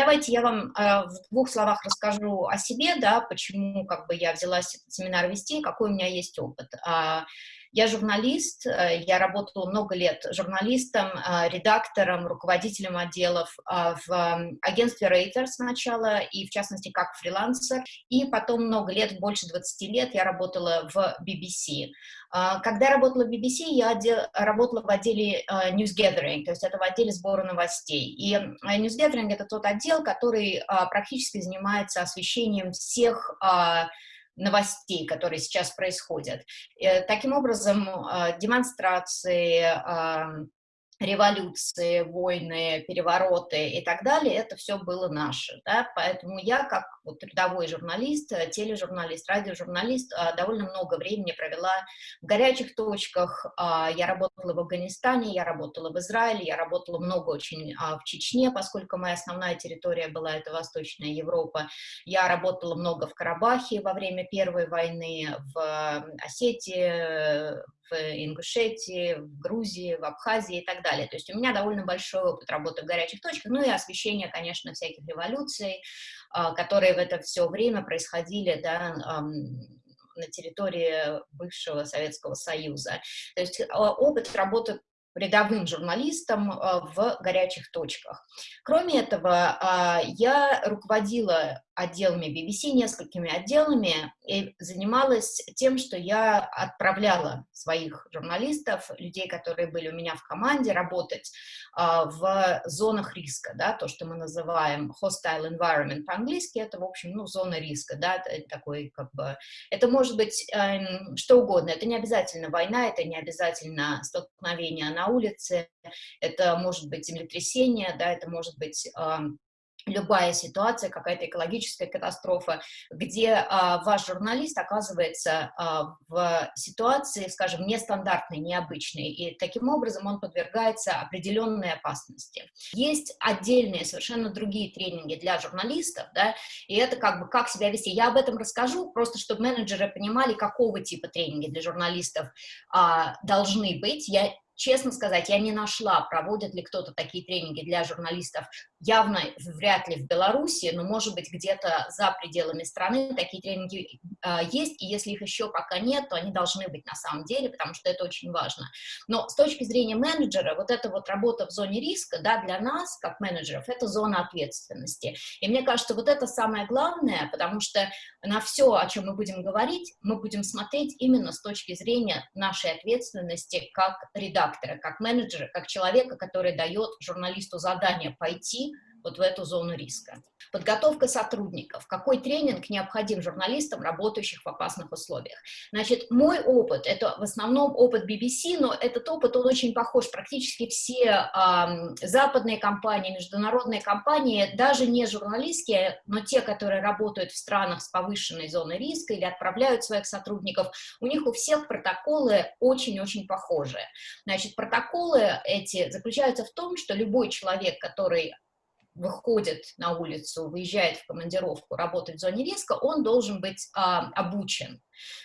Давайте я вам э, в двух словах расскажу о себе, да, почему как бы я взялась этот семинар вести, какой у меня есть опыт. Э, я журналист, э, я работала много лет журналистом, э, редактором, руководителем отделов э, в агентстве Reuters сначала, и в частности как фрилансер, и потом много лет, больше 20 лет я работала в BBC. Когда я работала в BBC, я работала в отделе News Gathering, то есть это в отделе сбора новостей. И News Gathering — это тот отдел, который практически занимается освещением всех новостей, которые сейчас происходят. Э, таким образом, э, демонстрации, революции, войны, перевороты и так далее, это все было наше, да? поэтому я, как вот рядовой журналист, э, тележурналист, радиожурналист, э, довольно много времени провела в горячих точках, а, я работала в Афганистане, я работала в Израиле, я работала много очень а, в Чечне, поскольку моя основная территория была это Восточная Европа, я работала много в Карабахе во время Первой войны, в Осетии, в Ингушетии, в Грузии, в Абхазии и так далее. То есть у меня довольно большой опыт работы в горячих точках, ну и освещение, конечно, всяких революций, а, которые в это все время происходили, да, на территории бывшего Советского Союза. То есть а, опыт работы рядовым журналистом а, в горячих точках. Кроме этого, я руководила отделами BBC, несколькими отделами, и занималась тем, что я отправляла своих журналистов, людей, которые были у меня в команде, работать а, в зонах риска, да, то, что мы называем hostile environment по-английски, это, в общем, ну, зона риска, да, такой, как бы, это может быть э, что угодно, это не обязательно война, это не обязательно столкновение на улице, это может быть землетрясение, да, это может быть э, любая ситуация, какая-то экологическая катастрофа, где а, ваш журналист оказывается а, в ситуации, скажем, нестандартной, необычной, и таким образом он подвергается определенной опасности. Есть отдельные, совершенно другие тренинги для журналистов, да, и это как бы как себя вести. Я об этом расскажу, просто чтобы менеджеры понимали, какого типа тренинги для журналистов а, должны быть. Я честно сказать, я не нашла, проводят ли кто-то такие тренинги для журналистов, явно вряд ли в Беларуси, но, может быть, где-то за пределами страны такие тренинги э, есть, и если их еще пока нет, то они должны быть на самом деле, потому что это очень важно. Но с точки зрения менеджера, вот эта вот работа в зоне риска, да, для нас, как менеджеров, это зона ответственности. И мне кажется, вот это самое главное, потому что на все, о чем мы будем говорить, мы будем смотреть именно с точки зрения нашей ответственности как редактора как менеджера, как человека, который дает журналисту задание пойти вот в эту зону риска. Подготовка сотрудников. Какой тренинг необходим журналистам, работающих в опасных условиях? Значит, мой опыт, это в основном опыт BBC, но этот опыт, он очень похож. Практически все э, западные компании, международные компании, даже не журналистские, но те, которые работают в странах с повышенной зоной риска или отправляют своих сотрудников, у них у всех протоколы очень-очень похожие. Значит, протоколы эти заключаются в том, что любой человек, который выходит на улицу, выезжает в командировку, работает в зоне риска, он должен быть а, обучен.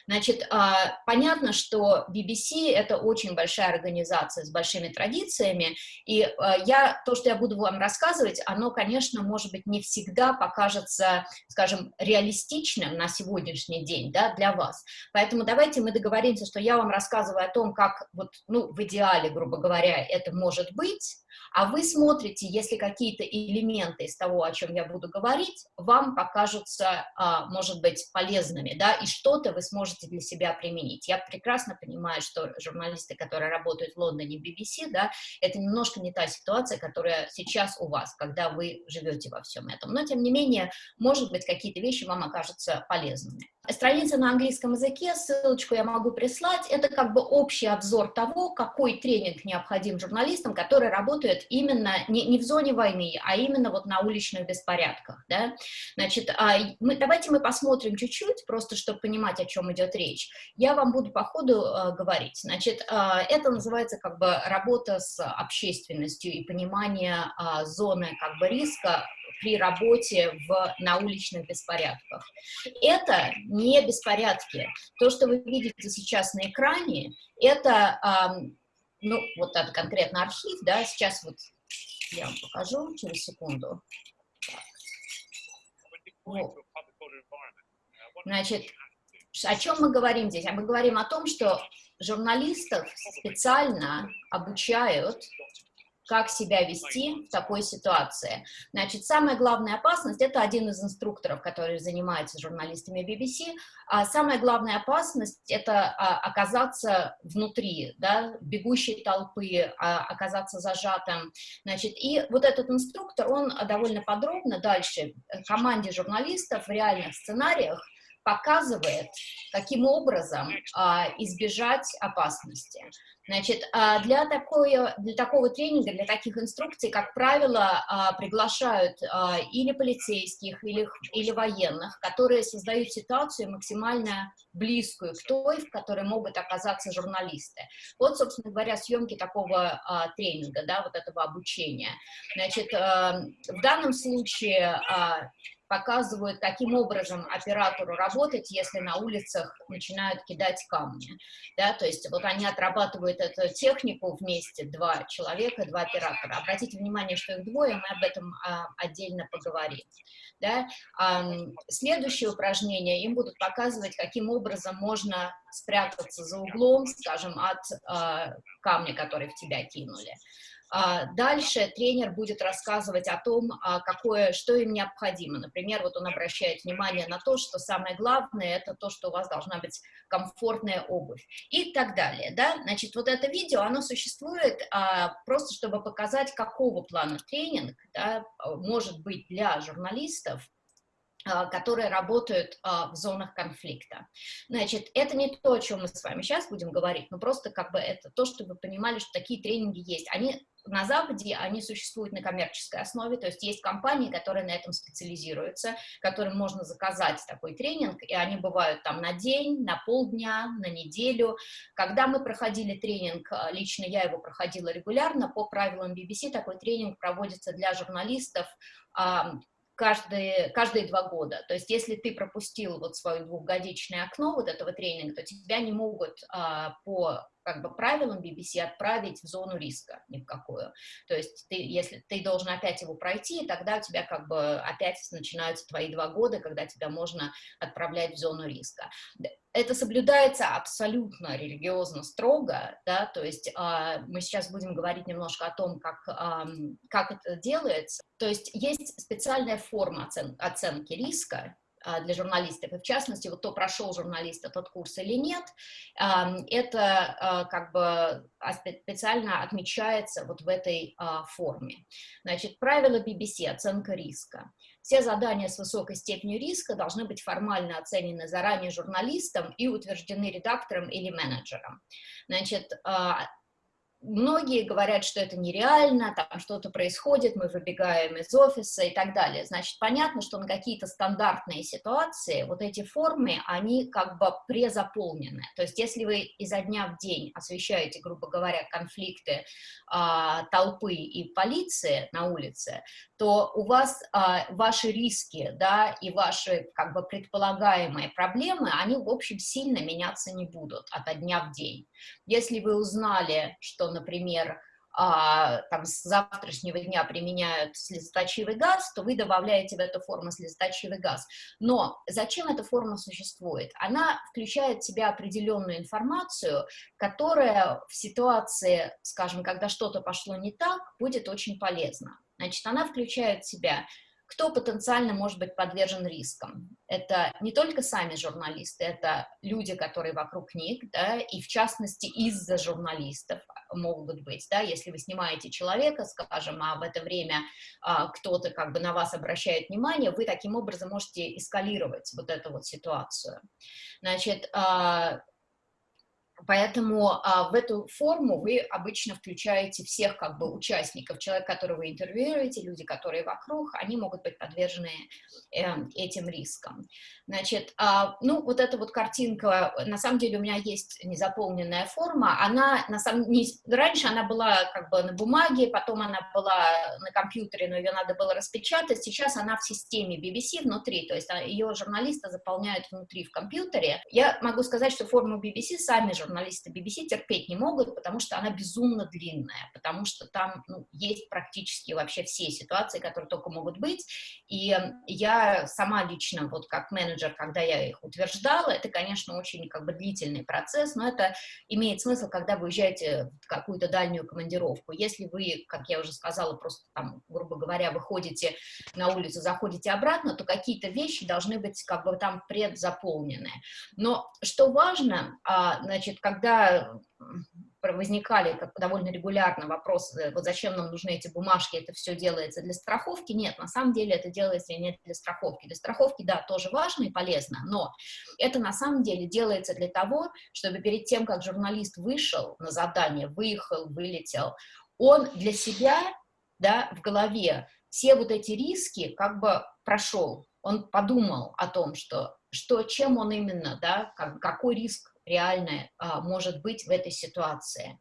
Значит, а, понятно, что BBC — это очень большая организация с большими традициями, и а, я, то, что я буду вам рассказывать, оно, конечно, может быть, не всегда покажется, скажем, реалистичным на сегодняшний день, да, для вас. Поэтому давайте мы договоримся, что я вам рассказываю о том, как, вот, ну, в идеале, грубо говоря, это может быть, а вы смотрите, если какие-то элементы из того, о чем я буду говорить, вам покажутся, а, может быть, полезными, да, и что-то вы сможете для себя применить. Я прекрасно понимаю, что журналисты, которые работают в Лондоне, BBC, да, это немножко не та ситуация, которая сейчас у вас, когда вы живете во всем этом. Но, тем не менее, может быть, какие-то вещи вам окажутся полезными. Страница на английском языке, ссылочку я могу прислать, это как бы общий обзор того, какой тренинг необходим журналистам, которые работают именно не, не в зоне войны, а именно вот на уличных беспорядках, да. Значит, а, мы, давайте мы посмотрим чуть-чуть, просто чтобы понимать, о чем идет речь. Я вам буду по ходу э, говорить. Значит, э, это называется как бы работа с общественностью и понимание э, зоны как бы риска при работе в, на уличных беспорядках. Это не беспорядки. То, что вы видите сейчас на экране, это, ну, вот это конкретно архив, да, сейчас вот я вам покажу через секунду. Вот. Значит, о чем мы говорим здесь? А мы говорим о том, что журналистов специально обучают как себя вести в такой ситуации. Значит, самая главная опасность, это один из инструкторов, который занимается журналистами BBC, а самая главная опасность — это а, оказаться внутри, да, бегущей толпы, а, оказаться зажатым. Значит, и вот этот инструктор, он довольно подробно дальше команде журналистов в реальных сценариях показывает, каким образом а, избежать опасности. Значит, а, для, такое, для такого тренинга, для таких инструкций, как правило, а, приглашают а, или полицейских, или, или военных, которые создают ситуацию максимально близкую к той, в которой могут оказаться журналисты. Вот, собственно говоря, съемки такого тренинга, да, вот этого обучения. Значит, в данном случае показывают, каким образом оператору работать, если на улицах начинают кидать камни. Да, то есть вот они отрабатывают эту технику вместе, два человека, два оператора. Обратите внимание, что их двое, мы об этом а, отдельно поговорим. Да? А, следующее упражнение им будут показывать, каким образом можно спрятаться за углом, скажем, от а, камня, который в тебя кинули. А, дальше тренер будет рассказывать о том, а, какое, что им необходимо. Например, вот он обращает внимание на то, что самое главное – это то, что у вас должна быть комфортная обувь и так далее. Да? Значит, вот это видео, оно существует а, просто, чтобы показать, какого плана тренинг да, может быть для журналистов, которые работают а, в зонах конфликта. Значит, это не то, о чем мы с вами сейчас будем говорить, но просто как бы это то, чтобы вы понимали, что такие тренинги есть. Они на Западе они существуют на коммерческой основе, то есть есть компании, которые на этом специализируются, которым можно заказать такой тренинг, и они бывают там на день, на полдня, на неделю. Когда мы проходили тренинг, э, лично я его проходила регулярно, по правилам BBC такой тренинг проводится для журналистов каждые, каждые два года. То есть если ты пропустил вот свое двухгодичное окно вот этого тренинга, то тебя не могут а, по как бы правилам BBC отправить в зону риска ни в какую. То есть ты, если ты должен опять его пройти, тогда у тебя как бы опять начинаются твои два года, когда тебя можно отправлять в зону риска. Это соблюдается абсолютно религиозно строго, да, то есть э, мы сейчас будем говорить немножко о том, как, э, как это делается. То есть есть специальная форма оцен оценки риска, а, для журналистов, и в частности, вот кто прошел журналист этот курс или нет, это а, как бы специально отмечается вот в этой форме. Значит, правило BBC, оценка риска. Все задания с высокой степенью риска должны быть формально оценены заранее журналистом и утверждены редактором или менеджером. Значит, Многие говорят, что это нереально, там что-то происходит, мы выбегаем из офиса и так далее. Значит, понятно, что на какие-то стандартные ситуации вот эти формы, они как бы презаполнены. То есть если вы изо дня в день освещаете, грубо говоря, конфликты а, толпы и полиции на улице, то у вас а, ваши риски, да, и ваши как бы предполагаемые проблемы, они, в общем, сильно меняться не будут от дня в день. Если вы узнали, что, например, а, там с завтрашнего дня применяют слезоточивый газ, то вы добавляете в эту форму слезоточивый газ. Но зачем эта форма существует? Она включает в себя определенную информацию, которая в ситуации, скажем, когда что-то пошло не так, будет очень полезна. Значит, она включает в себя кто потенциально может быть подвержен рискам. Это не только сами журналисты, это люди, которые вокруг них, да, и в частности из-за журналистов могут быть, да, если вы снимаете человека, скажем, а в это время а, кто-то как бы на вас обращает внимание, вы таким образом можете эскалировать вот эту вот ситуацию. Значит, а, Поэтому а, в эту форму вы обычно включаете всех как бы участников, человек, которого вы интервьюируете, люди, которые вокруг, они могут быть подвержены э, этим рискам. Значит, а, ну вот эта вот картинка, на самом деле у меня есть незаполненная форма, она на самом не, раньше она была как бы на бумаге, потом она была на компьютере, но ее надо было распечатать, сейчас она в системе BBC внутри, то есть а, ее журналисты заполняют внутри в компьютере. Я могу сказать, что форму BBC сами журналисты журналисты BBC терпеть не могут, потому что она безумно длинная, потому что там ну, есть практически вообще все ситуации, которые только могут быть, и я сама лично, вот как менеджер, когда я их утверждала, это, конечно, очень как бы длительный процесс, но это имеет смысл, когда вы уезжаете в какую-то дальнюю командировку. Если вы, как я уже сказала, просто там, грубо говоря, выходите на улицу, заходите обратно, то какие-то вещи должны быть как бы там предзаполнены. Но что важно, а, значит, когда возникали как довольно регулярно вопросы, вот зачем нам нужны эти бумажки, это все делается для страховки, нет, на самом деле это делается не для страховки. Для страховки, да, тоже важно и полезно, но это на самом деле делается для того, чтобы перед тем, как журналист вышел на задание, выехал, вылетел, он для себя, да, в голове все вот эти риски как бы прошел, он подумал о том, что, что чем он именно, да, как, какой риск реально а, может быть в этой ситуации.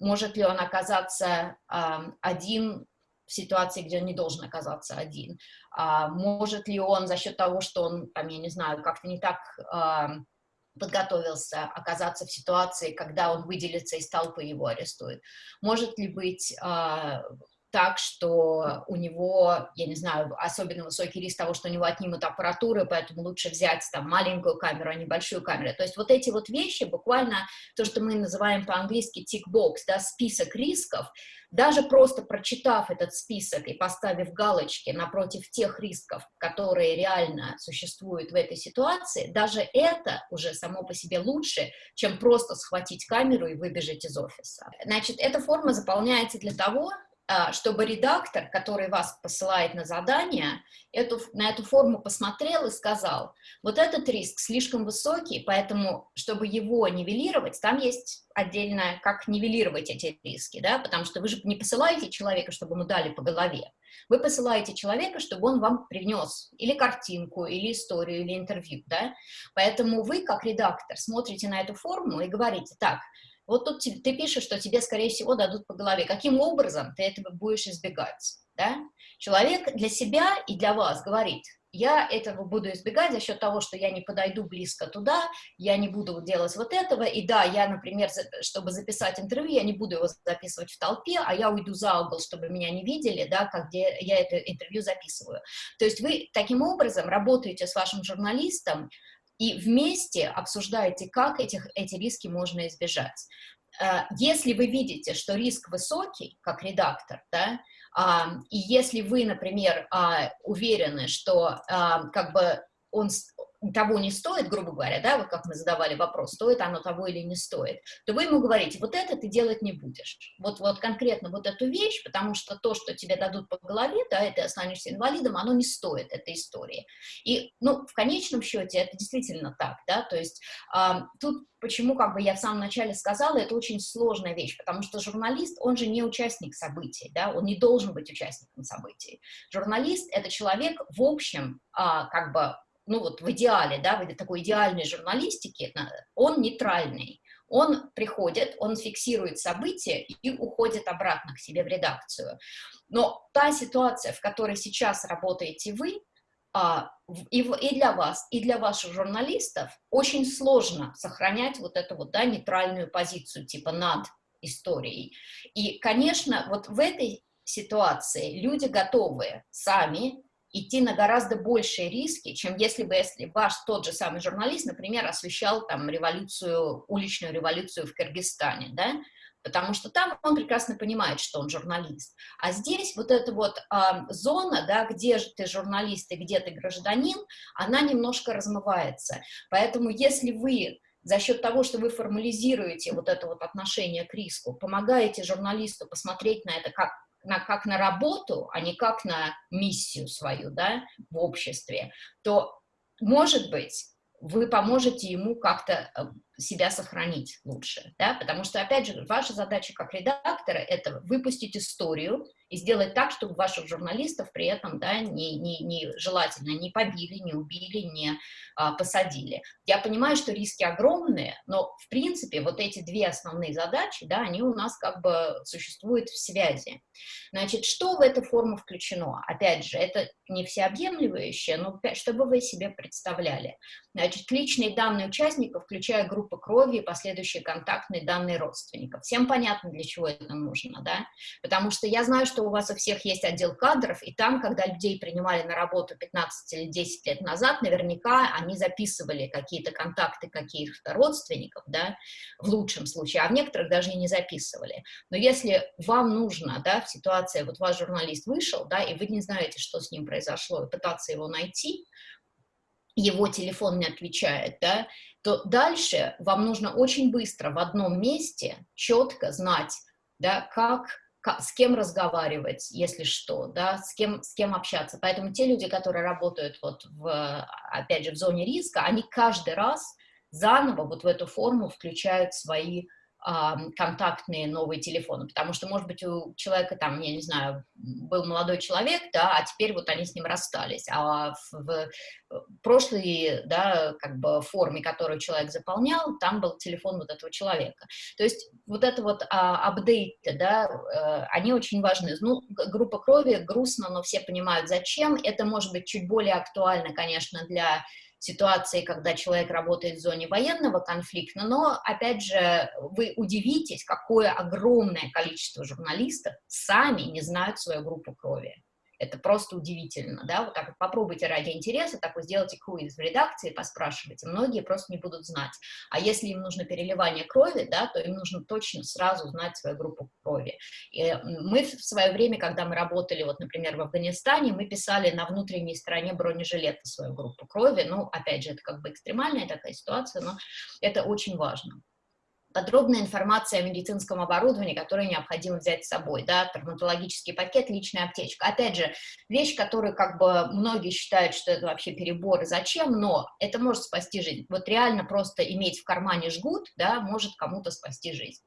Может ли он оказаться а, один в ситуации, где он не должен оказаться один? А, может ли он за счет того, что он, там, я не знаю, как-то не так а, подготовился оказаться в ситуации, когда он выделится из толпы, его арестуют? Может ли быть а, так, что у него, я не знаю, особенно высокий риск того, что у него отнимут аппаратуру, поэтому лучше взять там маленькую камеру, а не большую камеру. То есть вот эти вот вещи, буквально то, что мы называем по-английски tick-box, да, список рисков, даже просто прочитав этот список и поставив галочки напротив тех рисков, которые реально существуют в этой ситуации, даже это уже само по себе лучше, чем просто схватить камеру и выбежать из офиса. Значит, эта форма заполняется для того, чтобы редактор, который вас посылает на задание, эту, на эту форму посмотрел и сказал, вот этот риск слишком высокий, поэтому, чтобы его нивелировать, там есть отдельно, как нивелировать эти риски, да, потому что вы же не посылаете человека, чтобы ему дали по голове, вы посылаете человека, чтобы он вам принес или картинку, или историю, или интервью, да, поэтому вы, как редактор, смотрите на эту форму и говорите, так, вот тут ты пишешь, что тебе, скорее всего, дадут по голове. Каким образом ты этого будешь избегать? Да? Человек для себя и для вас говорит, я этого буду избегать за счет того, что я не подойду близко туда, я не буду делать вот этого, и да, я, например, чтобы записать интервью, я не буду его записывать в толпе, а я уйду за угол, чтобы меня не видели, да, как где я это интервью записываю. То есть вы таким образом работаете с вашим журналистом, и вместе обсуждаете, как этих, эти риски можно избежать. Э, если вы видите, что риск высокий, как редактор, да, и если вы, например, а, уверены, что как бы он того не стоит, грубо говоря, да, вот как мы задавали вопрос, стоит оно того или не стоит, то вы ему говорите, вот это ты делать не будешь. Вот, вот конкретно вот эту вещь, потому что то, что тебе дадут по голове, да, и ты останешься инвалидом, оно не стоит этой истории. И, ну, в конечном счете это действительно так, да, то есть э, тут почему, как бы я в самом начале сказала, это очень сложная вещь, потому что журналист, он же не участник событий, да, он не должен быть участником событий. Журналист — это человек, в общем, а, как бы ну вот в идеале, да, в такой идеальной журналистике, он нейтральный. Он приходит, он фиксирует события и уходит обратно к себе в редакцию. Но та ситуация, в которой сейчас работаете вы, а, и для вас, и для ваших журналистов очень сложно сохранять вот эту вот, да, нейтральную позицию, типа над историей. И, конечно, вот в этой ситуации люди готовы сами идти на гораздо большие риски, чем если бы если ваш тот же самый журналист, например, освещал там революцию, уличную революцию в Кыргызстане, да, потому что там он прекрасно понимает, что он журналист. А здесь вот эта вот э, зона, да, где же ты журналист и где ты гражданин, она немножко размывается. Поэтому если вы за счет того, что вы формализируете вот это вот отношение к риску, помогаете журналисту посмотреть на это как на, как на работу, а не как на миссию свою, да, в обществе, то, может быть, вы поможете ему как-то э, себя сохранить лучше, да, потому что, опять же, ваша задача как редактора — это выпустить историю и сделать так, чтобы ваших журналистов при этом, да, не, не, не желательно не побили, не убили, не а, посадили. Я понимаю, что риски огромные, но, в принципе, вот эти две основные задачи, да, они у нас как бы существуют в связи. Значит, что в эту форму включено? Опять же, это не всеобъемлющее, но чтобы вы себе представляли. Значит, личные данные участников, включая группу группы крови и последующие контактные данные родственников. Всем понятно, для чего это нужно, да? Потому что я знаю, что у вас у всех есть отдел кадров, и там, когда людей принимали на работу 15 или 10 лет назад, наверняка они записывали какие-то контакты каких-то родственников, да, в лучшем случае, а в некоторых даже и не записывали. Но если вам нужно, да, в ситуации, вот ваш журналист вышел, да, и вы не знаете, что с ним произошло, и пытаться его найти, его телефон не отвечает, да, то дальше вам нужно очень быстро в одном месте четко знать, да, как, как, с кем разговаривать, если что, да, с кем, с кем общаться. Поэтому те люди, которые работают вот в, опять же, в зоне риска, они каждый раз заново вот в эту форму включают свои контактные новые телефоны, потому что, может быть, у человека там, я не знаю, был молодой человек, да, а теперь вот они с ним расстались, а в, в прошлой, да, как бы форме, которую человек заполнял, там был телефон вот этого человека. То есть вот это вот а, апдейты, да, а, они очень важны. Ну, группа крови грустно, но все понимают, зачем. Это может быть чуть более актуально, конечно, для ситуации, когда человек работает в зоне военного конфликта, но, опять же, вы удивитесь, какое огромное количество журналистов сами не знают свою группу крови. Это просто удивительно, да, вот так вот попробуйте ради интереса, так вот сделайте круиз в редакции, поспрашивайте, многие просто не будут знать. А если им нужно переливание крови, да, то им нужно точно сразу знать свою группу крови. И мы в свое время, когда мы работали, вот, например, в Афганистане, мы писали на внутренней стороне бронежилета свою группу крови, ну, опять же, это как бы экстремальная такая ситуация, но это очень важно подробная информация о медицинском оборудовании, которое необходимо взять с собой, да, травматологический пакет, личная аптечка. Опять же, вещь, которую как бы многие считают, что это вообще перебор, и зачем, но это может спасти жизнь. Вот реально просто иметь в кармане жгут, да, может кому-то спасти жизнь.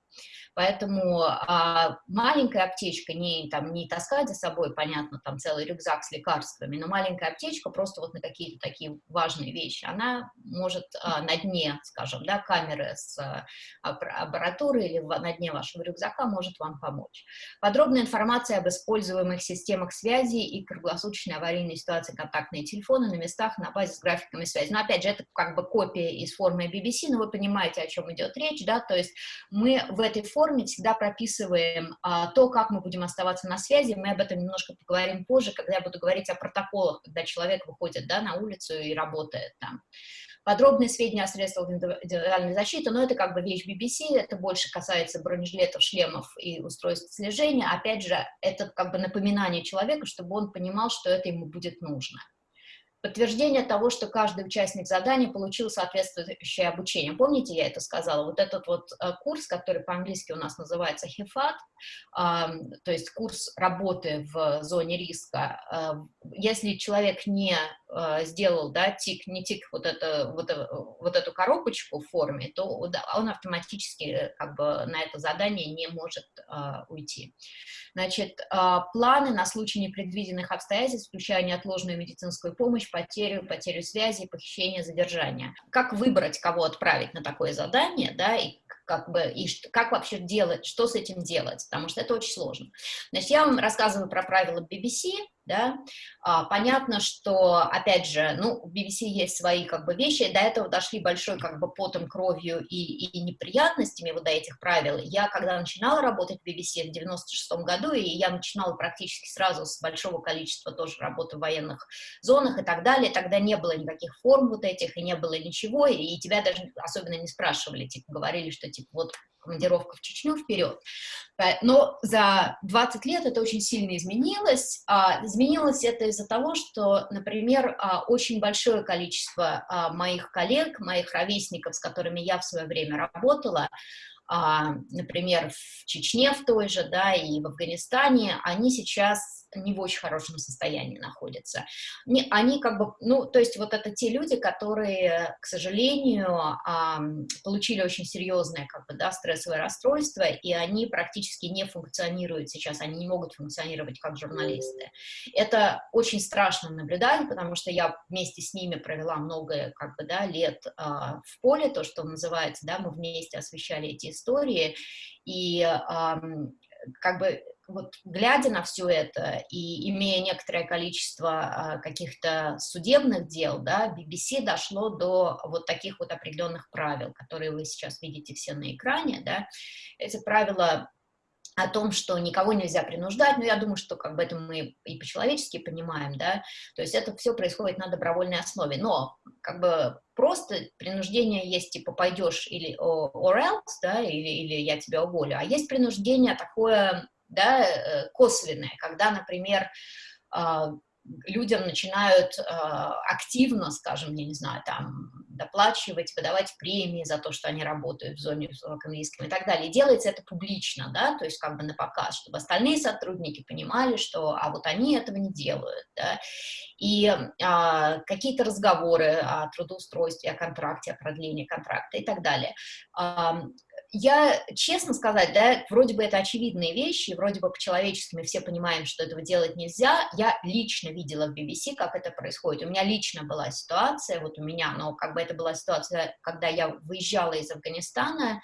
Поэтому а, маленькая аптечка, не, там, не таскать за собой, понятно, там целый рюкзак с лекарствами, но маленькая аптечка просто вот на какие-то такие важные вещи, она может а, на дне, скажем, да, камеры с а, аппаратуры или в, на дне вашего рюкзака может вам помочь. Подробная информация об используемых системах связи и круглосуточной аварийной ситуации контактные телефоны на местах на базе с графиками связи. Но опять же, это как бы копия из формы BBC, но вы понимаете, о чем идет речь, да, то есть мы в этой форме форме всегда прописываем а, то, как мы будем оставаться на связи. Мы об этом немножко поговорим позже, когда я буду говорить о протоколах, когда человек выходит да, на улицу и работает там. Подробные сведения о средствах индивидуальной защиты, но это как бы вещь BBC, это больше касается бронежилетов, шлемов и устройств слежения. Опять же, это как бы напоминание человека, чтобы он понимал, что это ему будет нужно подтверждение того, что каждый участник задания получил соответствующее обучение. Помните, я это сказала? Вот этот вот э, курс, который по-английски у нас называется HIFAT, то есть курс работы в зоне риска, э, если человек не э, сделал, да, тик, не тик вот, это, вот, вот эту коробочку в форме, то он автоматически как бы на это задание не может уйти. Значит, планы на случай непредвиденных обстоятельств, включая неотложную медицинскую помощь, потерю, потерю связи, похищение, задержание. Как выбрать, кого отправить на такое задание, да, и как бы, и как вообще делать, что с этим делать, потому что это очень сложно. Значит, я вам рассказываю про правила BBC, да, а, понятно, что, опять же, ну, в BBC есть свои, как бы, вещи, до этого дошли большой, как бы, потом, кровью и, и неприятностями вот до этих правил. Я, когда начинала работать в BBC в 96 году, и я начинала практически сразу с большого количества тоже работы в военных зонах и так далее, тогда не было никаких форм вот этих, и не было ничего, и тебя даже особенно не спрашивали, типа, говорили, что, типа, вот командировка в Чечню вперед. Но за 20 лет это очень сильно изменилось. А, изменилось это из-за того, что, например, а, очень большое количество а, моих коллег, моих ровесников, с которыми я в свое время работала, например, в Чечне в той же, да, и в Афганистане, они сейчас не в очень хорошем состоянии находятся. Они как бы, ну, то есть вот это те люди, которые, к сожалению, получили очень серьезное, как бы, да, стрессовое расстройство, и они практически не функционируют сейчас, они не могут функционировать как журналисты. Это очень страшно наблюдать, потому что я вместе с ними провела много, как бы, да, лет а, в поле, то, что называется, да, мы вместе освещали эти истории, и как бы вот глядя на все это и имея некоторое количество э, каких-то судебных дел, да, BBC дошло до вот таких вот определенных правил, которые вы сейчас видите все на экране, да. Эти правила о том, что никого нельзя принуждать, но я думаю, что как бы это мы и по-человечески понимаем, да, то есть это все происходит на добровольной основе, но как бы просто принуждение есть, типа, пойдешь или or else, да, или, или я тебя уволю, а есть принуждение такое, да, э, косвенное, когда, например, а, людям начинают э, активно, скажем, я не знаю, там, доплачивать, выдавать премии за то, что они работают в зоне высоком риске и так далее. И делается это публично, да, то есть как бы на показ, чтобы остальные сотрудники понимали, что, а вот они этого не делают, да. И э, какие-то разговоры о трудоустройстве, о контракте, о продлении контракта и так далее я, честно сказать, да, вроде бы это очевидные вещи, вроде бы по-человечески мы все понимаем, что этого делать нельзя. Я лично видела в BBC, как это происходит. У меня лично была ситуация, вот у меня, но как бы это была ситуация, когда я выезжала из Афганистана,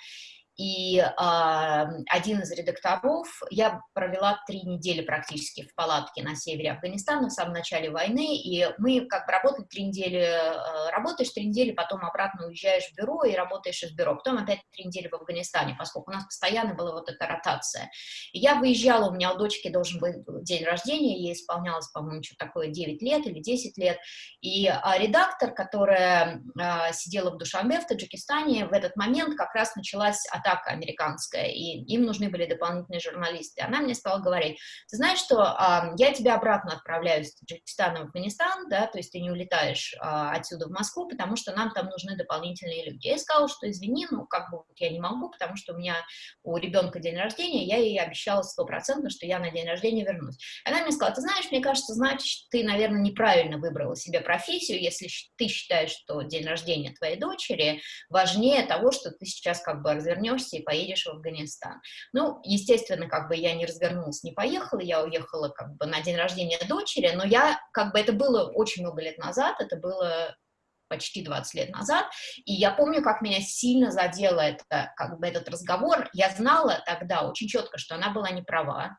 и э, один из редакторов, я провела три недели практически в палатке на севере Афганистана в самом начале войны, и мы как бы работали три недели, э, работаешь три недели, потом обратно уезжаешь в бюро и работаешь из бюро, потом опять три недели в Афганистане, поскольку у нас постоянно была вот эта ротация. И я выезжала, у меня у дочки должен быть день рождения, ей исполнялось, по-моему, что такое 9 лет или 10 лет, и э, редактор, которая э, сидела в Душанбе в Таджикистане, в этот момент как раз началась от атака американская, и им нужны были дополнительные журналисты. Она мне стала говорить, ты знаешь, что а, я тебя обратно отправляю из Таджикистана в Афганистан, да, то есть ты не улетаешь а, отсюда в Москву, потому что нам там нужны дополнительные люди. Я сказала, что извини, ну, как бы я не могу, потому что у меня у ребенка день рождения, я ей обещала стопроцентно, что я на день рождения вернусь. Она мне сказала, ты знаешь, мне кажется, значит, ты, наверное, неправильно выбрала себе профессию, если ты считаешь, что день рождения твоей дочери важнее того, что ты сейчас как бы развернешь вернешься и поедешь в Афганистан. Ну, естественно, как бы я не развернулась, не поехала, я уехала как бы на день рождения дочери, но я, как бы это было очень много лет назад, это было почти 20 лет назад, и я помню, как меня сильно задело это, как бы этот разговор. Я знала тогда очень четко, что она была не права.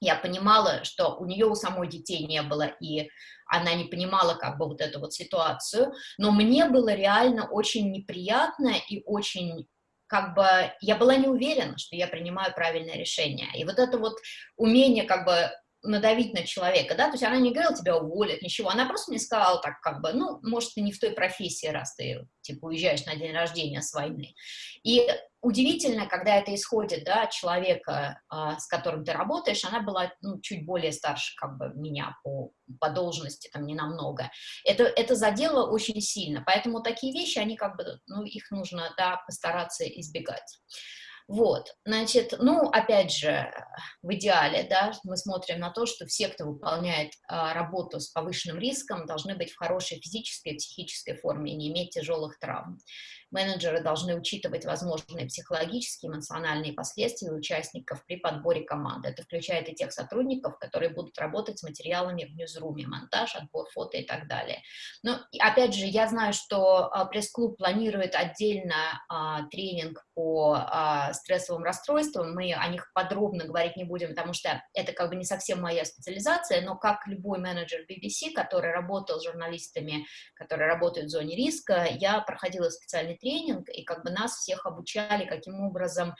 Я понимала, что у нее у самой детей не было, и она не понимала как бы вот эту вот ситуацию, но мне было реально очень неприятно и очень как бы я была не уверена, что я принимаю правильное решение. И вот это вот умение как бы надавить на человека, да, то есть она не говорила, тебя уволят, ничего, она просто мне сказала так, как бы, ну, может, ты не в той профессии, раз ты, типа, уезжаешь на день рождения с войны. И удивительно, когда это исходит, да, от человека, а, с которым ты работаешь, она была, ну, чуть более старше, как бы, меня по, по должности, там, не намного. Это, это задело очень сильно, поэтому такие вещи, они, как бы, ну, их нужно, да, постараться избегать. Вот, значит, ну, опять же, в идеале, да, мы смотрим на то, что все, кто выполняет а, работу с повышенным риском, должны быть в хорошей физической и психической форме и не иметь тяжелых травм. Менеджеры должны учитывать возможные психологические, эмоциональные последствия участников при подборе команды. Это включает и тех сотрудников, которые будут работать с материалами в ньюзруме, монтаж, отбор фото и так далее. Но, опять же, я знаю, что а, пресс-клуб планирует отдельно а, тренинг по а, стрессовым расстройствам. Мы о них подробно говорить не будем, потому что это как бы не совсем моя специализация, но как любой менеджер BBC, который работал с журналистами, которые работают в зоне риска, я проходила специальный тренинг, и как бы нас всех обучали, каким образом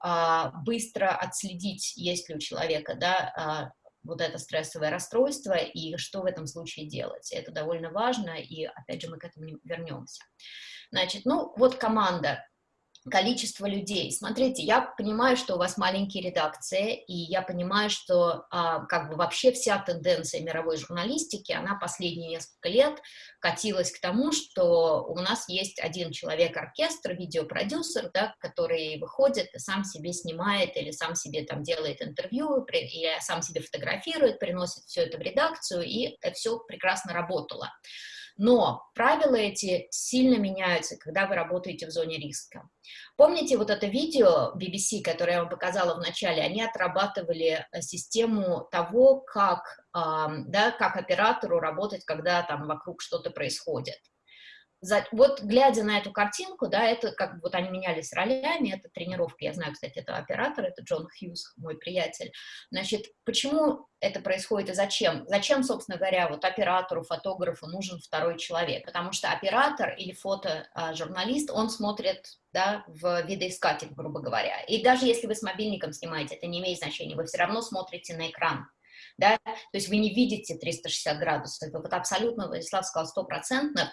а, быстро отследить, есть ли у человека, да, а, вот это стрессовое расстройство и что в этом случае делать. Это довольно важно, и опять же мы к этому вернемся. Значит, ну вот команда количество людей. Смотрите, я понимаю, что у вас маленькие редакции, и я понимаю, что а, как бы вообще вся тенденция мировой журналистики, она последние несколько лет катилась к тому, что у нас есть один человек-оркестр, видеопродюсер, да, который выходит и сам себе снимает или сам себе там делает интервью, или сам себе фотографирует, приносит все это в редакцию, и это все прекрасно работало. Но правила эти сильно меняются, когда вы работаете в зоне риска. Помните вот это видео BBC, которое я вам показала в начале, они отрабатывали э, систему того, как, да, как оператору работать, когда там вокруг что-то происходит. За, вот глядя на эту картинку, да, это как вот они менялись ролями, это тренировка, я знаю, кстати, это оператор, это Джон Хьюз, мой приятель. Значит, почему это происходит и зачем? Зачем, собственно говоря, вот оператору, фотографу нужен второй человек? Потому что оператор или фотожурналист, он смотрит да, в видоискатель, грубо говоря. И даже если вы с мобильником снимаете, это не имеет значения, вы все равно смотрите на экран да, то есть вы не видите 360 градусов, вот абсолютно, Владислав сказал, стопроцентно,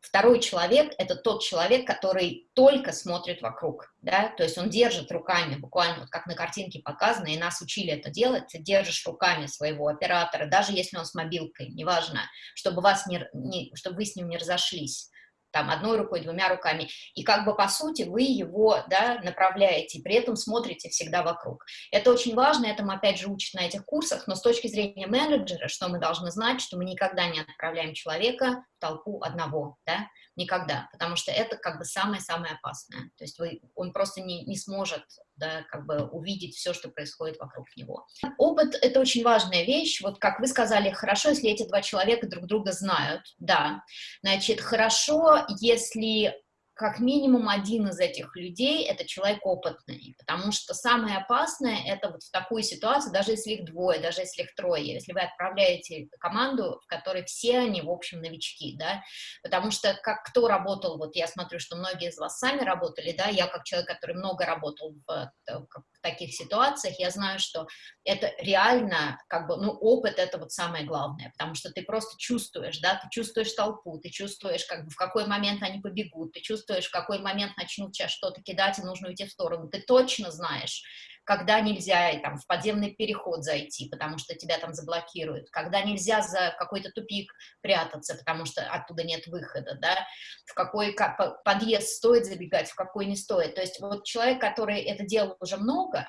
Второй человек – это тот человек, который только смотрит вокруг, да, то есть он держит руками, буквально вот как на картинке показано, и нас учили это делать, ты держишь руками своего оператора, даже если он с мобилкой, неважно, чтобы, вас не, не, чтобы вы с ним не разошлись там, одной рукой, двумя руками, и как бы, по сути, вы его, да, направляете, при этом смотрите всегда вокруг. Это очень важно, этому, опять же, учат на этих курсах, но с точки зрения менеджера, что мы должны знать, что мы никогда не отправляем человека в толпу одного, да, никогда, потому что это как бы самое-самое опасное, то есть вы, он просто не, не сможет да, как бы увидеть все, что происходит вокруг него. Опыт — это очень важная вещь, вот как вы сказали, хорошо, если эти два человека друг друга знают, да, значит, хорошо, если как минимум один из этих людей — это человек опытный, потому что самое опасное — это вот в такой ситуации, даже если их двое, даже если их трое, если вы отправляете команду, в которой все они, в общем, новички, да, потому что как кто работал, вот я смотрю, что многие из вас сами работали, да, я как человек, который много работал в, в таких ситуациях, я знаю, что это реально, как бы, ну, опыт — это вот самое главное, потому что ты просто чувствуешь, да, ты чувствуешь толпу, ты чувствуешь, как бы, в какой момент они побегут, ты чувствуешь, в какой момент начнут сейчас что-то кидать, и нужно уйти в сторону, ты точно знаешь, когда нельзя там, в подземный переход зайти, потому что тебя там заблокируют, когда нельзя за какой-то тупик прятаться, потому что оттуда нет выхода, да, в какой подъезд стоит забегать, в какой не стоит. То есть вот человек, который это делал уже много,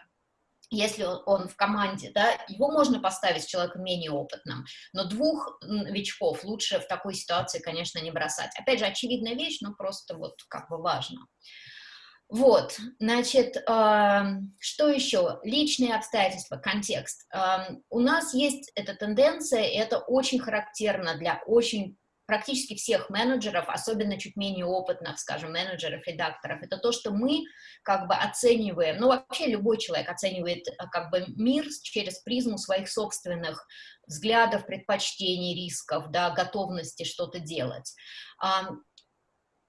если он в команде, да, его можно поставить с человеком менее опытным, но двух новичков лучше в такой ситуации, конечно, не бросать. Опять же, очевидная вещь, но просто вот как бы важно. Вот, значит, э, что еще? Личные обстоятельства, контекст. Э, у нас есть эта тенденция, и это очень характерно для очень практически всех менеджеров, особенно чуть менее опытных, скажем, менеджеров, редакторов, это то, что мы как бы оцениваем, ну вообще любой человек оценивает э, как бы мир через призму своих собственных взглядов, предпочтений, рисков, да, готовности что-то делать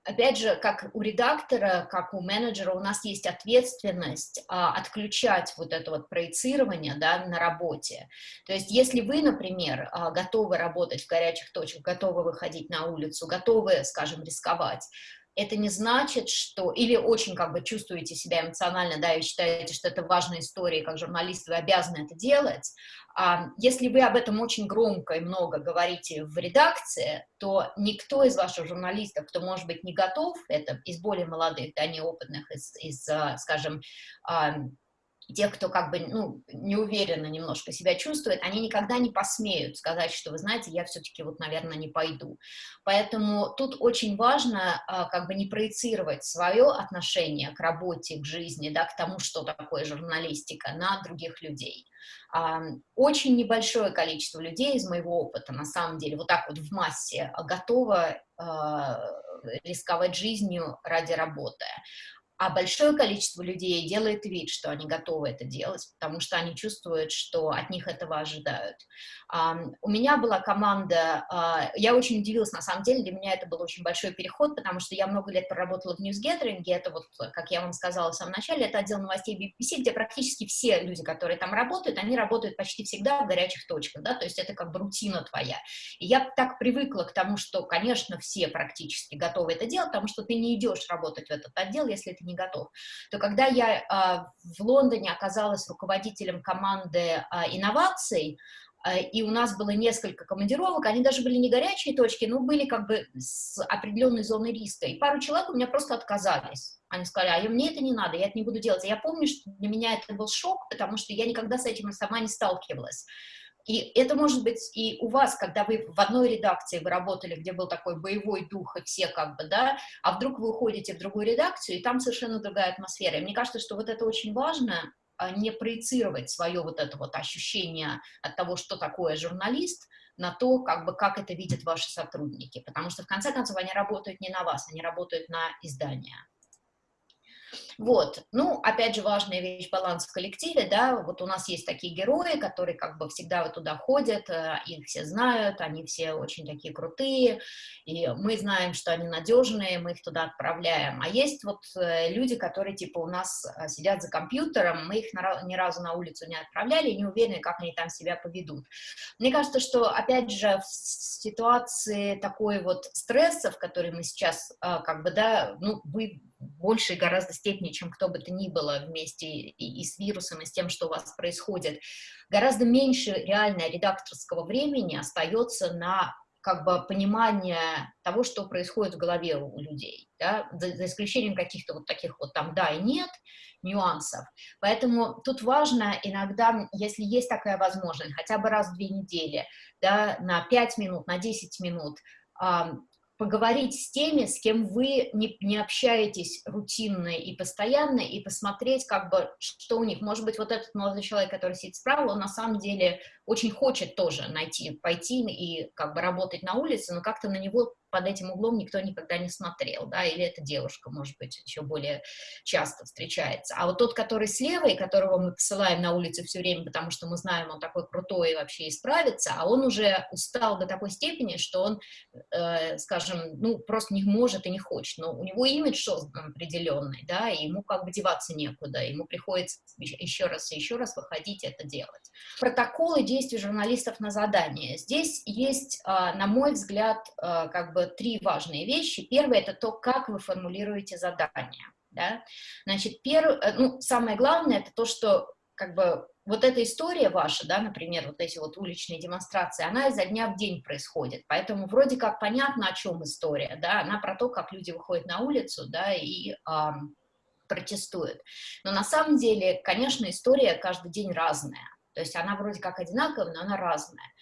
опять же, как у редактора, как у менеджера, у нас есть ответственность а, отключать вот это вот проецирование да, на работе. То есть если вы, например, а, готовы работать в горячих точках, готовы выходить на улицу, готовы, скажем, рисковать, это не значит, что... Или очень как бы чувствуете себя эмоционально, да, и считаете, что это важная история, как журналист вы обязаны это делать. А если вы об этом очень громко и много говорите в редакции, то никто из ваших журналистов, кто, может быть, не готов, это из более молодых, да, неопытных, из, из а, скажем, тех, кто как бы, ну, неуверенно немножко себя чувствует, они никогда не посмеют сказать, что, вы знаете, я все-таки вот, наверное, не пойду. Поэтому тут очень важно а, как бы не проецировать свое отношение к работе, к жизни, да, к тому, что такое журналистика, на других людей. А, очень небольшое количество людей из моего опыта, на самом деле, вот так вот в массе, готово а, рисковать жизнью ради работы а большое количество людей делает вид, что они готовы это делать, потому что они чувствуют, что от них этого ожидают. У меня была команда, а, я очень удивилась, на самом деле, для меня это был очень большой переход, потому что я много лет проработала в ньюсгеттеринге, это вот, как я вам сказала в самом начале, это отдел новостей BBC, где практически все люди, которые там работают, они работают почти всегда в горячих точках, да, то есть это как бы рутина твоя. И я так привыкла к тому, что, конечно, все практически готовы это делать, потому что ты не идешь работать в этот отдел, если ты готов. То когда я а, в Лондоне оказалась руководителем команды а, инноваций, а, и у нас было несколько командировок, они даже были не горячие точки, но были как бы с определенной зоной риска. И пару человек у меня просто отказались. Они сказали, а мне это не надо, я это не буду делать. Я помню, что для меня это был шок, потому что я никогда с этим сама не сталкивалась. И это может быть и у вас, когда вы в одной редакции вы работали, где был такой боевой дух, и все как бы, да, а вдруг вы уходите в другую редакцию, и там совершенно другая атмосфера. И мне кажется, что вот это очень важно, а, не проецировать свое вот это вот ощущение от того, что такое журналист, на то, как бы, как это видят ваши сотрудники, потому что, в конце концов, они работают не на вас, они работают на издание. Вот, ну, опять же, важная вещь, баланс в коллективе, да, вот у нас есть такие герои, которые как бы всегда вот туда ходят, э, их все знают, они все очень такие крутые, и мы знаем, что они надежные, мы их туда отправляем, а есть вот э, люди, которые типа у нас э, сидят за компьютером, мы их ни разу на улицу не отправляли, не уверены, как они там себя поведут. Мне кажется, что, опять же, в ситуации такой вот стресса, в которой мы сейчас, как бы, да, ну, вы большей гораздо степени, чем кто бы то ни было вместе и, и с вирусом, и с тем, что у вас происходит, гораздо меньше реально редакторского времени остается на как бы понимание того, что происходит в голове у людей, да, за, за исключением каких-то вот таких вот там да и нет нюансов. Поэтому тут важно иногда, если есть такая возможность, хотя бы раз в две недели, да, на 5 минут, на 10 минут, поговорить с теми, с кем вы не, не общаетесь рутинно и постоянно, и посмотреть, как бы, что у них. Может быть, вот этот молодой человек, который сидит справа, он на самом деле очень хочет тоже найти, пойти и как бы работать на улице, но как-то на него под этим углом никто никогда не смотрел, да, или эта девушка, может быть, еще более часто встречается. А вот тот, который слева, и которого мы посылаем на улицу все время, потому что мы знаем, он такой крутой и вообще исправится, а он уже устал до такой степени, что он, э, скажем, ну, просто не может и не хочет, но у него имидж создан определенный, да, и ему как бы деваться некуда, ему приходится еще раз и еще раз выходить это делать. Протоколы действий журналистов на задание. Здесь есть, э, на мой взгляд, э, как бы бы три важные вещи. Первое – это то, как вы формулируете задание. Да? Значит, перв... Э, ну, самое главное – это то, что как бы вот эта история ваша, да, например, вот эти вот уличные демонстрации, она изо дня в день происходит, поэтому вроде как понятно, о чем история, да, она про то, как люди выходят на улицу, да, и эм, протестуют. Но на самом деле, конечно, история каждый день разная, то есть она вроде как одинаковая, но она разная.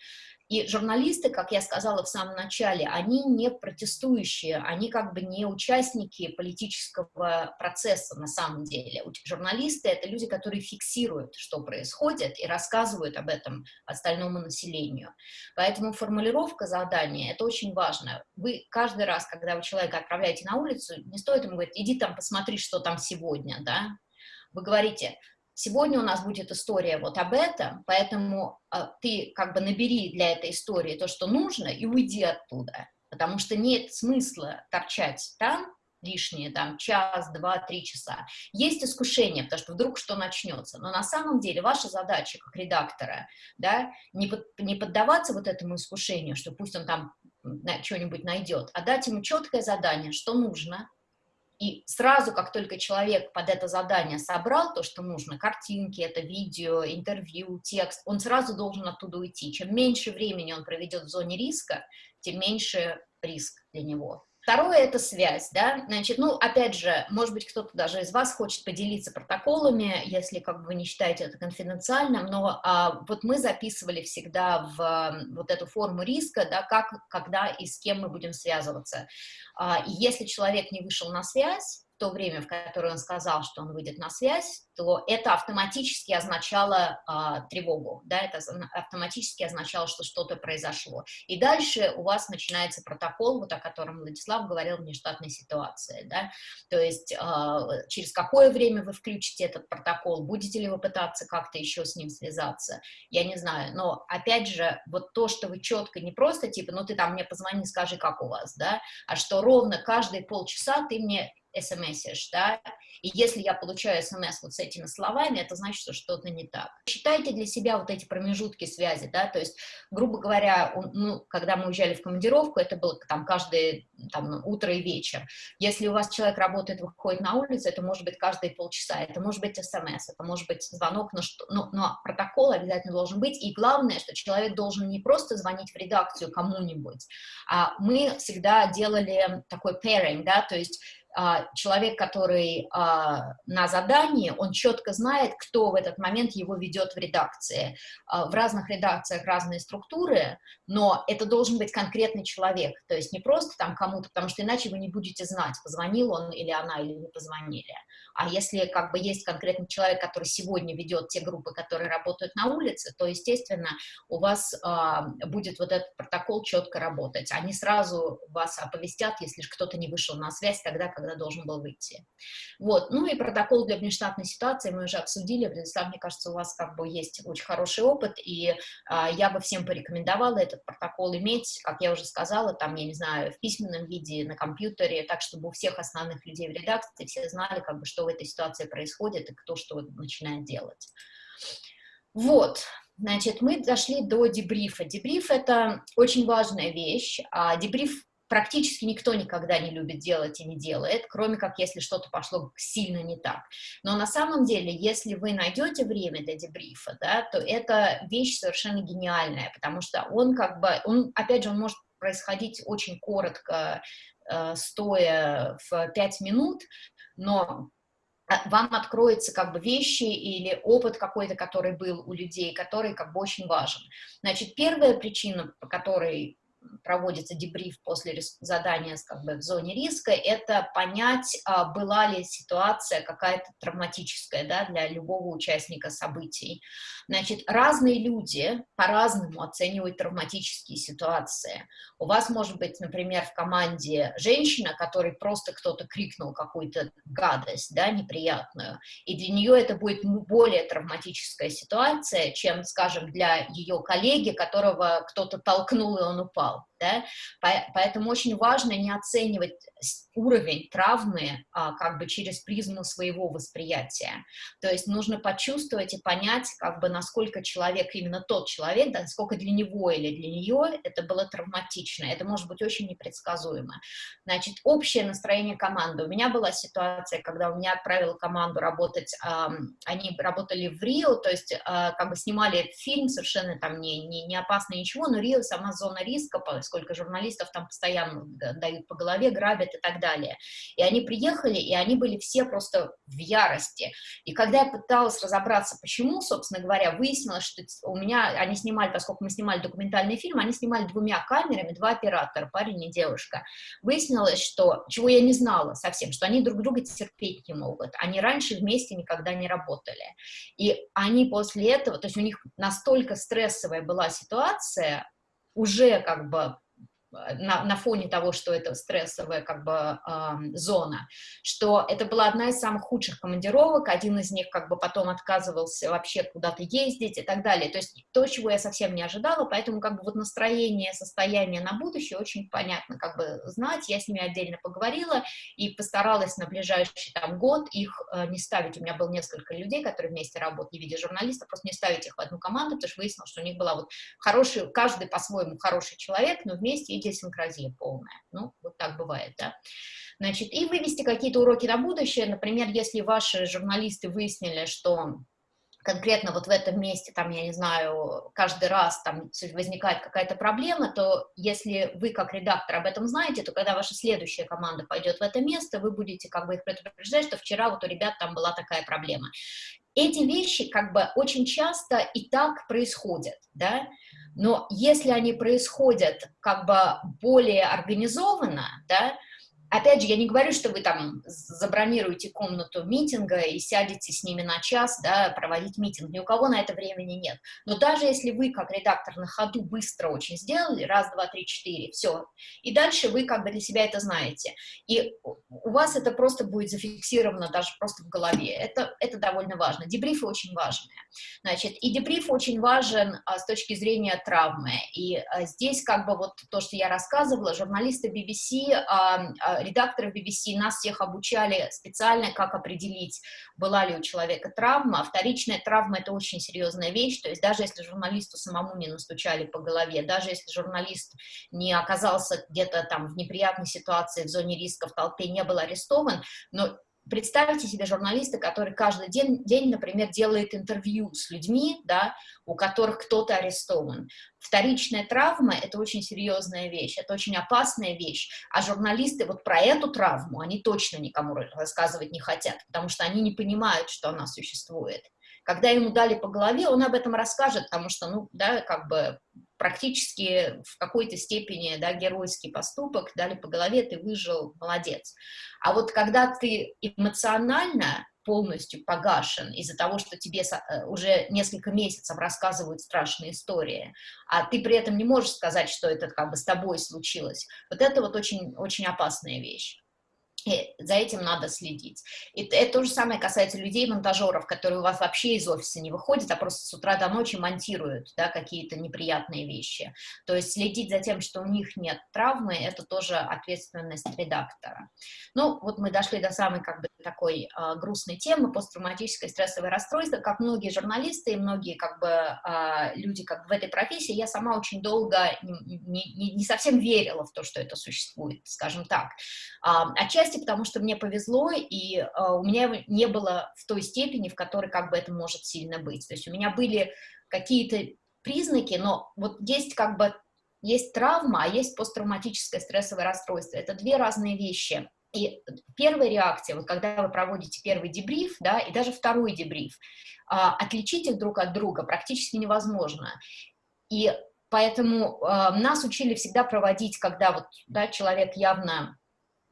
И журналисты, как я сказала в самом начале, они не протестующие, они как бы не участники политического процесса на самом деле. Журналисты — это люди, которые фиксируют, что происходит, и рассказывают об этом остальному населению. Поэтому формулировка задания — это очень важно. Вы каждый раз, когда вы человека отправляете на улицу, не стоит ему говорить, иди там посмотри, что там сегодня, да? Вы говорите, Сегодня у нас будет история вот об этом, поэтому э, ты как бы набери для этой истории то, что нужно, и уйди оттуда, потому что нет смысла торчать там лишние там час, два, три часа. Есть искушение, потому что вдруг что начнется, но на самом деле ваша задача как редактора, да, не, под, не поддаваться вот этому искушению, что пусть он там что-нибудь найдет, а дать ему четкое задание, что нужно, и сразу, как только человек под это задание собрал то, что нужно, картинки, это видео, интервью, текст, он сразу должен оттуда уйти. Чем меньше времени он проведет в зоне риска, тем меньше риск для него. Второе – это связь, да, значит, ну, опять же, может быть, кто-то даже из вас хочет поделиться протоколами, если, как бы, вы не считаете это конфиденциальным, но а, вот мы записывали всегда в вот эту форму риска, да, как, когда и с кем мы будем связываться. А, и если человек не вышел на связь, то время, в которое он сказал, что он выйдет на связь, то это автоматически означало а, тревогу, да, это автоматически означало, что что-то произошло. И дальше у вас начинается протокол, вот о котором Владислав говорил, внештатной ситуации, да, то есть а, через какое время вы включите этот протокол, будете ли вы пытаться как-то еще с ним связаться, я не знаю, но опять же, вот то, что вы четко не просто типа, ну ты там мне позвони, скажи, как у вас, да, а что ровно каждые полчаса ты мне смсишь, да, и если я получаю смс вот с этими словами, это значит, что что-то не так. Считайте для себя вот эти промежутки связи, да, то есть, грубо говоря, ну, когда мы уезжали в командировку, это было там каждое там, утро и вечер. Если у вас человек работает, выходит на улицу, это может быть каждые полчаса, это может быть смс, это может быть звонок, но, что, но, но протокол обязательно должен быть, и главное, что человек должен не просто звонить в редакцию кому-нибудь, а мы всегда делали такой pairing, да, то есть человек, который а, на задании, он четко знает, кто в этот момент его ведет в редакции. А, в разных редакциях разные структуры, но это должен быть конкретный человек, то есть не просто там кому-то, потому что иначе вы не будете знать, позвонил он или она, или не позвонили. А если как бы есть конкретный человек, который сегодня ведет те группы, которые работают на улице, то, естественно, у вас будет вот этот протокол четко работать. Они сразу вас оповестят, если кто-то не вышел на связь тогда, когда должен был выйти. Вот. Ну и протокол для внештатной ситуации мы уже обсудили. Владислав, мне кажется, у вас как бы есть очень хороший опыт, и а, я бы всем порекомендовала этот протокол иметь, как я уже сказала, там, я не знаю, в письменном виде, на компьютере, так, чтобы у всех основных людей в редакции все знали, как бы, что в этой ситуации происходит и кто что начинает делать. Вот, значит, мы дошли до дебрифа. Дебриф — это очень важная вещь. А дебриф практически никто никогда не любит делать и не делает, кроме как если что-то пошло сильно не так. Но на самом деле, если вы найдете время для дебрифа, да, то это вещь совершенно гениальная, потому что он как бы, он, опять же, он может происходить очень коротко, э, стоя в 5 минут, но а, вам откроются как бы вещи или опыт какой-то, который был у людей, который как бы очень важен. Значит, первая причина, по которой проводится дебриф после задания как бы, в зоне риска, это понять, а, была ли ситуация какая-то травматическая да, для любого участника событий. Значит, разные люди по-разному оценивают травматические ситуации. У вас может быть, например, в команде женщина, которой просто кто-то крикнул какую-то гадость, да, неприятную, и для нее это будет более травматическая ситуация, чем, скажем, для ее коллеги, которого кто-то толкнул, и он упал да, поэтому очень важно не оценивать уровень травмы а, как бы через призму своего восприятия, то есть нужно почувствовать и понять, как бы насколько человек, именно тот человек, да, насколько для него или для нее это было травматично, это может быть очень непредсказуемо. Значит, общее настроение команды. У меня была ситуация, когда у меня отправила команду работать, а, они работали в Рио, то есть а, как бы снимали фильм совершенно там не, не, не опасно ничего, но Рио сама зона риска, сколько журналистов там постоянно дают по голове, грабят и так далее. И они приехали, и они были все просто в ярости. И когда я пыталась разобраться, почему, собственно говоря, выяснилось, что у меня, они снимали, поскольку мы снимали документальный фильм, они снимали двумя камерами, два оператора, парень и девушка. Выяснилось, что, чего я не знала совсем, что они друг друга терпеть не могут. Они раньше вместе никогда не работали. И они после этого, то есть у них настолько стрессовая была ситуация, уже как бы на, на фоне того, что это стрессовая как бы э, зона, что это была одна из самых худших командировок, один из них как бы потом отказывался вообще куда-то ездить и так далее, то есть то, чего я совсем не ожидала, поэтому как бы вот настроение, состояние на будущее очень понятно как бы знать, я с ними отдельно поговорила и постаралась на ближайший там год их э, не ставить, у меня было несколько людей, которые вместе работали в виде журналистов, просто не ставить их в одну команду, потому что выяснилось, что у них была вот хороший, каждый по-своему хороший человек, но вместе идиосинкразия полная. Ну, вот так бывает, да. Значит, и вывести какие-то уроки на будущее. Например, если ваши журналисты выяснили, что конкретно вот в этом месте, там, я не знаю, каждый раз там возникает какая-то проблема, то если вы как редактор об этом знаете, то когда ваша следующая команда пойдет в это место, вы будете как бы их предупреждать, что вчера вот у ребят там была такая проблема. Эти вещи как бы очень часто и так происходят, да, но если они происходят как бы более организованно, да, Опять же, я не говорю, что вы там забронируете комнату митинга и сядете с ними на час, да, проводить митинг. Ни у кого на это времени нет. Но даже если вы, как редактор, на ходу быстро очень сделали, раз, два, три, четыре, все, и дальше вы как бы для себя это знаете. И у вас это просто будет зафиксировано даже просто в голове. Это, это довольно важно. Дебрифы очень важные. Значит, и дебриф очень важен а, с точки зрения травмы. И а, здесь как бы вот то, что я рассказывала, журналисты BBC а, а, редакторов BBC нас всех обучали специально, как определить, была ли у человека травма. Вторичная травма – это очень серьезная вещь, то есть даже если журналисту самому не настучали по голове, даже если журналист не оказался где-то там в неприятной ситуации, в зоне риска, в толпе, не был арестован, но представьте себе журналиста, который каждый день, день, например, делает интервью с людьми, да, у которых кто-то арестован. Вторичная травма – это очень серьезная вещь, это очень опасная вещь, а журналисты вот про эту травму, они точно никому рассказывать не хотят, потому что они не понимают, что она существует. Когда ему дали по голове, он об этом расскажет, потому что, ну, да, как бы практически в какой-то степени, да, геройский поступок, дали по голове, ты выжил, молодец. А вот когда ты эмоционально полностью погашен из-за того, что тебе э, уже несколько месяцев рассказывают страшные истории, а ты при этом не можешь сказать, что это как бы с тобой случилось, вот это вот очень, очень опасная вещь. И за этим надо следить. И это то же самое касается людей-монтажеров, которые у вас вообще из офиса не выходят, а просто с утра до ночи монтируют да, какие-то неприятные вещи. То есть следить за тем, что у них нет травмы, это тоже ответственность редактора. Ну, вот мы дошли до самой как бы такой э, грустной темы, посттравматическое стрессовое расстройство. Как многие журналисты и многие как бы э, люди как бы в этой профессии, я сама очень долго не, не, не совсем верила в то, что это существует, скажем так. Э, отчасти отчасти потому, что мне повезло, и э, у меня не было в той степени, в которой как бы это может сильно быть. То есть у меня были какие-то признаки, но вот есть как бы, есть травма, а есть посттравматическое стрессовое расстройство. Это две разные вещи. И первая реакция, вот когда вы проводите первый дебриф, да, и даже второй дебриф, э, отличить их друг от друга практически невозможно. И поэтому э, нас учили всегда проводить, когда вот, да, человек явно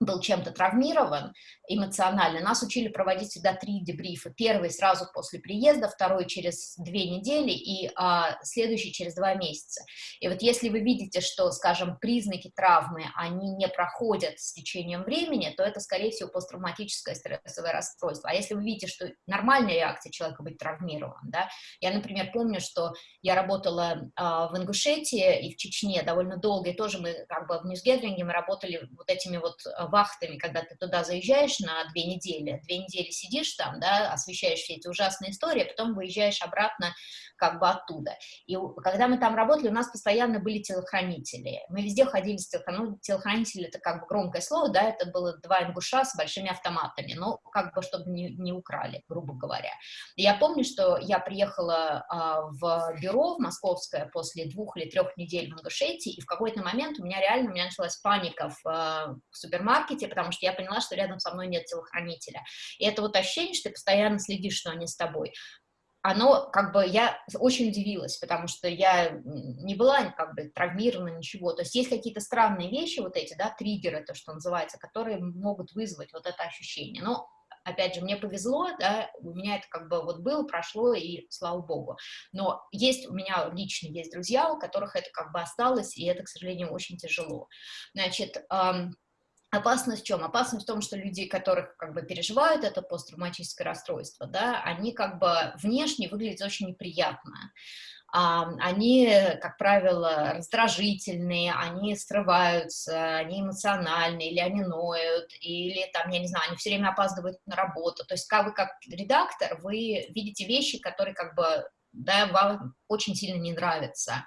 был чем-то травмирован эмоционально, нас учили проводить всегда три дебрифа. Первый сразу после приезда, второй через две недели и а, следующий через два месяца. И вот если вы видите, что, скажем, признаки травмы, они не проходят с течением времени, то это, скорее всего, посттравматическое стрессовое расстройство. А если вы видите, что нормальная реакция человека быть травмирован, да, я, например, помню, что я работала а, в Ингушетии и в Чечне довольно долго, и тоже мы как бы в Ньюсгедринге мы работали вот этими вот а, вахтами, когда ты туда заезжаешь на две недели, две недели сидишь там, да, освещаешь все эти ужасные истории, а потом выезжаешь обратно как бы оттуда. И когда мы там работали, у нас постоянно были телохранители. Мы везде ходили с телохранителями. Ну, телохранители — это как бы громкое слово, да, это было два ингуша с большими автоматами, но как бы чтобы не, не украли, грубо говоря. Я помню, что я приехала а, в бюро в московское после двух или трех недель в Ингушетии, и в какой-то момент у меня реально у меня началась паника в, а, в супермаркете, потому что я поняла, что рядом со мной нет телохранителя. И это вот ощущение, что ты постоянно следишь, что они с тобой оно, как бы, я очень удивилась, потому что я не была, как бы, травмирована, ничего. То есть есть какие-то странные вещи, вот эти, да, триггеры, то, что называется, которые могут вызвать вот это ощущение. Но, опять же, мне повезло, да, у меня это, как бы, вот было, прошло, и слава богу. Но есть у меня лично есть друзья, у которых это, как бы, осталось, и это, к сожалению, очень тяжело. Значит, эм, Опасность в чем? Опасность в том, что люди, которых как бы переживают это посттравматическое расстройство, да, они как бы внешне выглядят очень неприятно. Они, как правило, раздражительные, они срываются, они эмоциональные, или они ноют, или там, я не знаю, они все время опаздывают на работу. То есть как вы как редактор, вы видите вещи, которые как бы да, вам очень сильно не нравятся а,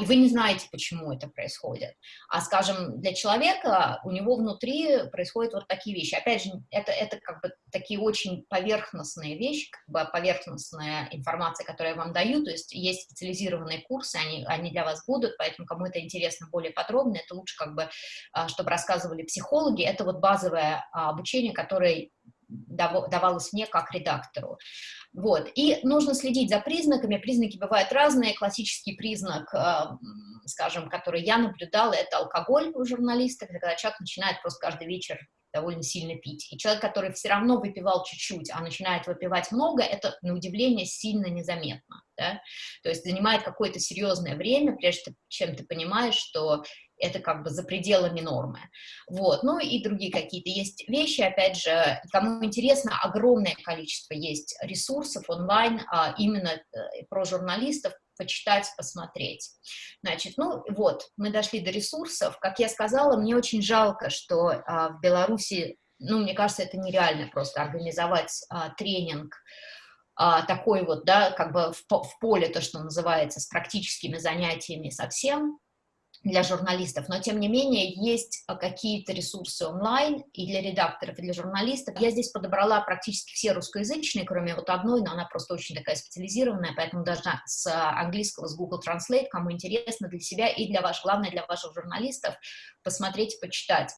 и вы не знаете, почему это происходит. А, скажем, для человека у него внутри происходят вот такие вещи. Опять же, это, это как бы такие очень поверхностные вещи, как бы поверхностная информация, которую я вам даю, то есть есть специализированные курсы, они, они для вас будут, поэтому кому это интересно более подробно, это лучше как бы, а, чтобы рассказывали психологи, это вот базовое а, обучение, которое давалось мне как редактору. Вот. И нужно следить за признаками. Признаки бывают разные. Классический признак, э, скажем, который я наблюдала, это алкоголь у журналиста, когда человек начинает просто каждый вечер довольно сильно пить. И человек, который все равно выпивал чуть-чуть, а начинает выпивать много, это, на удивление, сильно незаметно. Да? То есть занимает какое-то серьезное время, прежде чем ты понимаешь, что это как бы за пределами нормы. Вот, ну и другие какие-то есть вещи, опять же, кому интересно, огромное количество есть ресурсов онлайн а, именно э, про журналистов, почитать, посмотреть. Значит, ну вот, мы дошли до ресурсов. Как я сказала, мне очень жалко, что а, в Беларуси, ну, мне кажется, это нереально просто организовать а, тренинг а, такой вот, да, как бы в, в поле, то, что называется, с практическими занятиями совсем, для журналистов, но тем не менее есть а, какие-то ресурсы онлайн и для редакторов, и для журналистов. Я здесь подобрала практически все русскоязычные, кроме вот одной, но она просто очень такая специализированная, поэтому должна с а, английского, с Google Translate, кому интересно, для себя и для ваших, главное, для ваших журналистов, посмотреть, почитать.